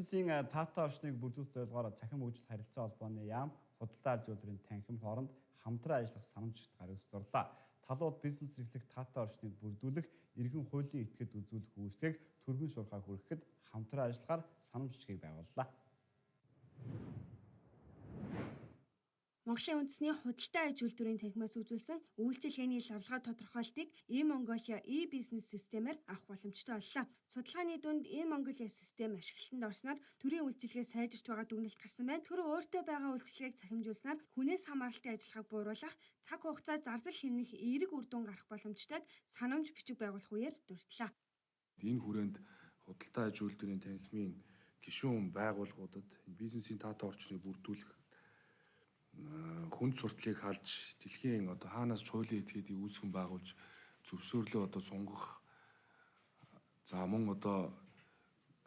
Бизнесийн тата орчныг бүрдүүлэх зорилгоор цахим хөгжил харилцаа холбооны яам худалдаа аж үйлдвэрийн танхим хооронд хамтран ажиллах санамжт гаргуулсарлаа. Талууд бизнес эрхлэх тата орчныг бүрдүүлэх, иргэн хуулийн этгээд үзүүлэх үүсгийг төрийн шуурхаа хүрэхэд хамтран ажиллахаар санамж бичгийг байгууллаа. Монголын үндэсний худалдаа аж үйлдвэрийн танхимаас үзүүлсэн үйлчилгээний лавлгаа тодорхойлтыг e-Mongolia e-бизнес системээр авах боломжтой боллоо. Судалгааны дунд e-Mongolia систем ашиглалтанд орсноор төрийн үйлчилгээ сайжирч байгаа дүгнэлт гарсан байна. Тэр өөртөө байгаа үйлчилгээг цахимжуулснаар хүнээс хамааралтын ажиллагааг бууруулах, цаг хугацаа зардал хэмнэх эерэг үр дүн гарах боломжтойг санамж бичиг байгуулах үеэр дурдлаа. Энэ хүрээнд худалдаа аж үйлдвэрийн танхимын гишүүн байгууллагуудад бизнесийн таата орчныг бүрдүүлэх хүнд сурталыг халж дэлхийн одоо хаанаас ч хуулийн этгээдийг үүсгэн байгуулж зөвшөөрлөө одоо сунгах за мөн одоо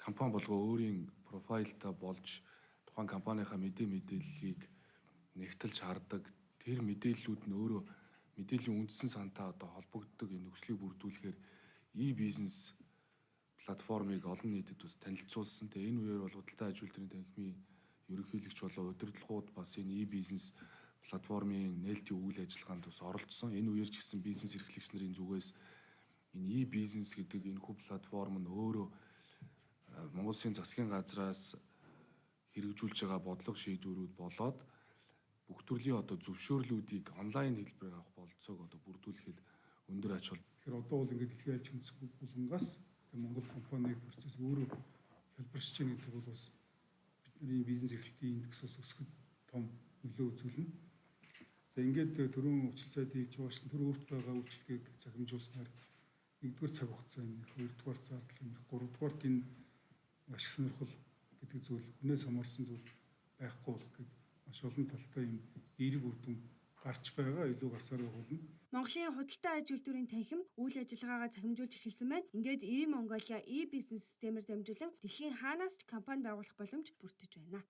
компани болгоо өөрийн профайлтай болж тухайн компанийхаа мэдээ мэдээллийг нэгтэлж хардаг тэр мэдээллүүд нь өөрөө мэдээллийн үндсэн сантай одоо холбогддог энэ нөхцөлийг бүрдүүлэхээр e-бизнес платформыг олон нийтэд бас танилцуулсан. Тэгээ энэ үеэр бол худалдаа аж үйлдвэрийн танхимын ерөнхийлөгч болон удирдлагууд бас энэ e-бизнес платформын нээлтийн үйл ажиллагаанд бас оролцсон. Энэ үеэр ч гэсэн бизнес эрхлэгч нарын зүгээс энэ e-бизнес гэдэг энэ хөв платформ нь өөрөө Монгол Улсын засгийн газраас хэрэгжүүлж байгаа бодлого шийдвэрүүд болоод бүх төрлийн одоо зөвшөөрлүүдийг онлайн хэлбэрээр авах болцоог одоо бүрдүүлэхэд өндөр ач хол. Тэгэхээр одоо бол ингээд дэлхийн альч хүнсгүй булангаас Монгол компаниг процесс өөрөө хэлбэршиж байгаа гэдэг бол бас бидний бизнес эрхлэлтийн индекс бас өсөхөд том нөлөө үзүүлнэ. За ингээд төрөн хийж байгаа шин төр өөрт байгаа үйлчлэгийг захимжуулснаар нэгдүгээр цаг хугацаа энэ хоёрдугаар зардал энэ гуравдугаарт энэ ашиг сонирхол гэдэг зүйл хүнээс хамаарсан зүйл байхгүй болох гэдэг маш олон талтай юм эерэг үр дүн гарч байгаа илүү гарсаар болно. Монголын худалдаа аж үйлдвэрийн танхим үйл ажиллагаагаа цахимжуулж эхэлсэн байна. Ингээд e-Mongolia e-бизнес системээр дамжуулан дэлхийн хаанаас ч компани байгуулах боломж бүрдэж байна.